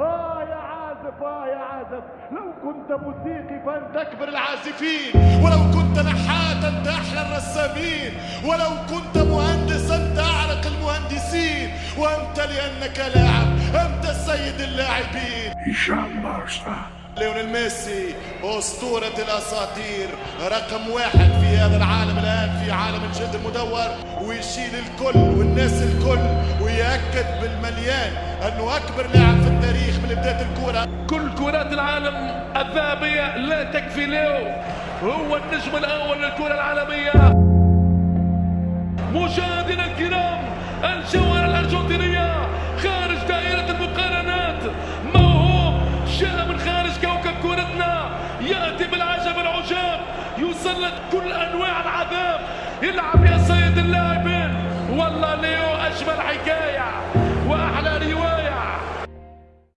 آه يا عازف آه يا عازف. لو كنت موسيقي فأنت أكبر العازفين. ولو كنت نحات أنت أحلى الرسامين. ولو كنت مهندس أنت أعرق المهندسين. وأنت لأنك لاعب أنت السيد اللاعبين. هشام بارسا ليونيل ميسي أسطورة الأساطير. رقم واحد في هذا العالم الآن في عالم الجلد المدور. ويشيل الكل والناس الكل. ويأكد بالمليان أنه أكبر لاعب في التاريخ. الكرة كل كرات العالم الذهبية لا تكفي له هو النجم الأول للكرة العالمية. مشاهدينا الكرام الجوهرة الأرجنتينية خارج دائرة المقارنات. موهوب جاء من خارج كوكب كرتنا يأتي بالعجب العجاب. يسلط كل أنواع العذاب. يلعب يا سيد اللاعبين. والله ليو أجمل حكاية.